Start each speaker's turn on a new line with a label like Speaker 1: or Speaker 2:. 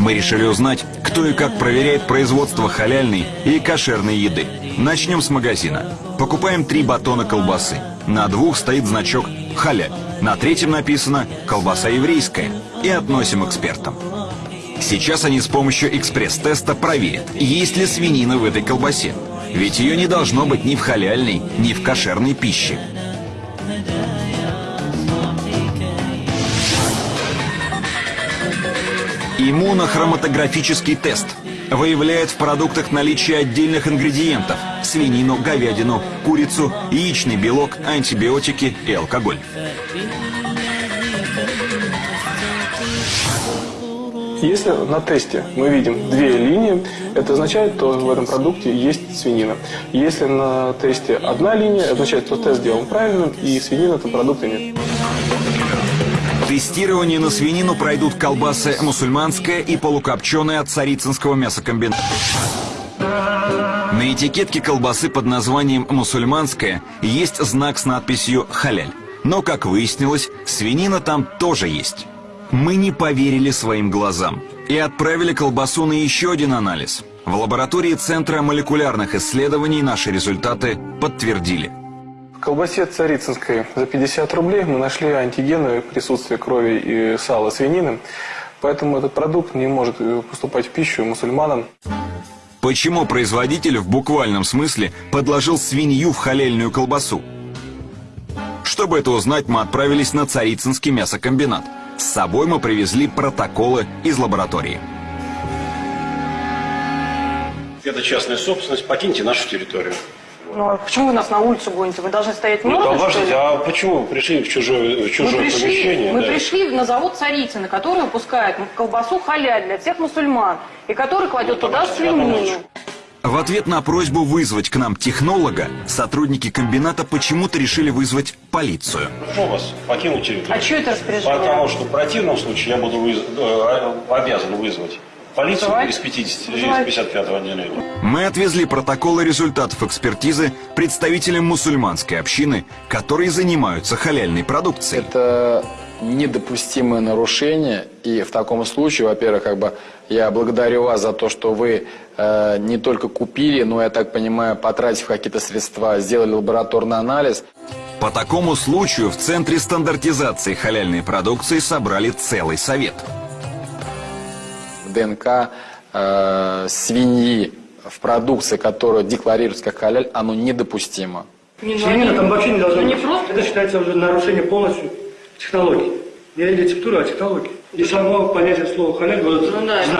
Speaker 1: Мы решили узнать, кто и как проверяет производство халяльной и кошерной еды. Начнем с магазина. Покупаем три батона колбасы. На двух стоит значок «Халяль». На третьем написано «Колбаса еврейская» и относим экспертам. Сейчас они с помощью экспресс-теста проверят, есть ли свинина в этой колбасе. Ведь ее не должно быть ни в халяльной, ни в кошерной пище. Иммунохроматографический тест выявляет в продуктах наличие отдельных ингредиентов – свинину, говядину, курицу, яичный белок, антибиотики и алкоголь.
Speaker 2: Если на тесте мы видим две линии, это означает, что в этом продукте есть свинина. Если на тесте одна линия, это означает, что тест сделан правильно, и свинины в этом продукте нет.
Speaker 1: Тестирование на свинину пройдут колбасы мусульманская и полукопченая от царицынского мясокомбината. На этикетке колбасы под названием «мусульманская» есть знак с надписью «халяль». Но, как выяснилось, свинина там тоже есть. Мы не поверили своим глазам и отправили колбасу на еще один анализ. В лаборатории Центра молекулярных исследований наши результаты подтвердили.
Speaker 2: Колбасе царицынской за 50 рублей мы нашли антигены присутствия крови и сала свинины, поэтому этот продукт не может э, поступать в пищу мусульманам.
Speaker 1: Почему производитель в буквальном смысле подложил свинью в халельную колбасу? Чтобы это узнать, мы отправились на Царицынский мясокомбинат – с собой мы привезли протоколы из лаборатории.
Speaker 3: Это частная собственность, покиньте нашу территорию.
Speaker 4: Ну, а почему вы нас на улицу гоните? Вы должны стоять
Speaker 3: Ну,
Speaker 4: мордой,
Speaker 3: обождите,
Speaker 4: что ли?
Speaker 3: а почему вы пришли в чужое, в чужое
Speaker 4: мы пришли,
Speaker 3: помещение?
Speaker 4: мы
Speaker 3: да?
Speaker 4: пришли на завод Царицына, который выпускает колбасу халяль для всех мусульман, и который кладет
Speaker 3: Ну,
Speaker 4: туда свинину.
Speaker 1: В ответ на просьбу вызвать к нам технолога, сотрудники комбината почему-то решили вызвать полицию.
Speaker 3: Прошу вас покинуть территорию.
Speaker 4: А что это распоряжение?
Speaker 3: Потому что в противном случае я буду выз- э, обязан вызвать полицию
Speaker 4: Давайте.
Speaker 3: из 50, из
Speaker 4: Давайте.
Speaker 3: 55 отделения.
Speaker 1: Мы отвезли протоколы результатов экспертизы представителям мусульманской общины, которые занимаются халяльной продукцией.
Speaker 5: Это недопустимое нарушение, и в таком случае, во-первых, как бы я благодарю вас за то, что вы э, не только купили, но, я так понимаю, потратив какие-то средства, сделали лабораторный анализ.
Speaker 1: По такому случаю в Центре стандартизации халяльной продукции собрали целый совет.
Speaker 5: ДНК э, свиньи в продукции, которая декларируется как халяль, оно недопустимо.
Speaker 6: Свинина там вообще не должно
Speaker 4: Ну, не
Speaker 6: быть.
Speaker 4: просто-
Speaker 6: Это считается уже нарушение полностью технологий. Не рецептуры, а технологии. И само понятие слова халяль было
Speaker 4: Ну да.